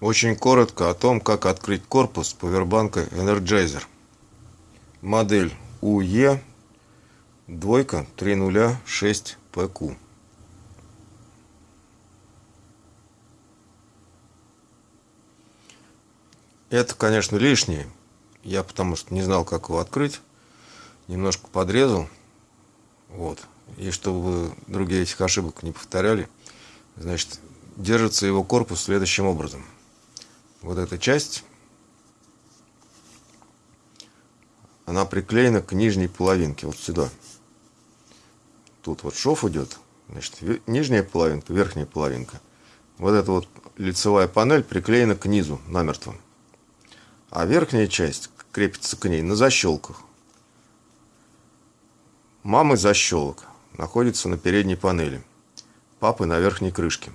Очень коротко о том, как открыть корпус повербанка Energizer. Модель UE двойка 306 PQ. Это, конечно, лишнее. Я потому что не знал, как его открыть. Немножко подрезал. Вот. И чтобы другие этих ошибок не повторяли, значит, держится его корпус следующим образом – вот эта часть, она приклеена к нижней половинке, вот сюда. Тут вот шов идет, значит, нижняя половинка, верхняя половинка. Вот эта вот лицевая панель приклеена к низу намертво. А верхняя часть крепится к ней на защелках. Мамы защелок находится на передней панели, папы на верхней крышке.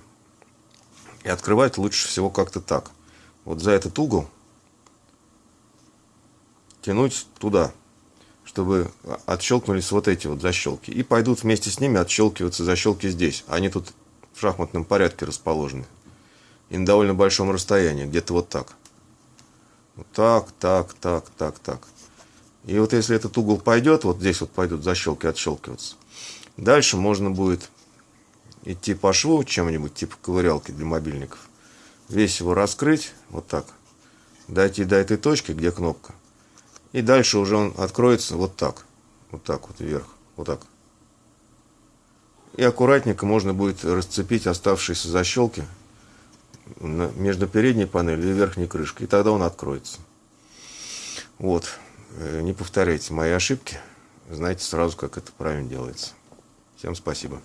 И открывать лучше всего как-то так – вот за этот угол тянуть туда, чтобы отщелкнулись вот эти вот защелки. И пойдут вместе с ними отщелкиваться защелки здесь. Они тут в шахматном порядке расположены. И на довольно большом расстоянии, где-то вот так. Вот так, так, так, так, так. И вот если этот угол пойдет, вот здесь вот пойдут защелки отщелкиваться. Дальше можно будет идти по шву чем-нибудь, типа ковырялки для мобильников весь его раскрыть, вот так, дойти до этой точки, где кнопка, и дальше уже он откроется вот так, вот так вот вверх, вот так. И аккуратненько можно будет расцепить оставшиеся защелки между передней панелью и верхней крышкой, и тогда он откроется. Вот, э, не повторяйте мои ошибки, знаете сразу, как это правильно делается. Всем спасибо.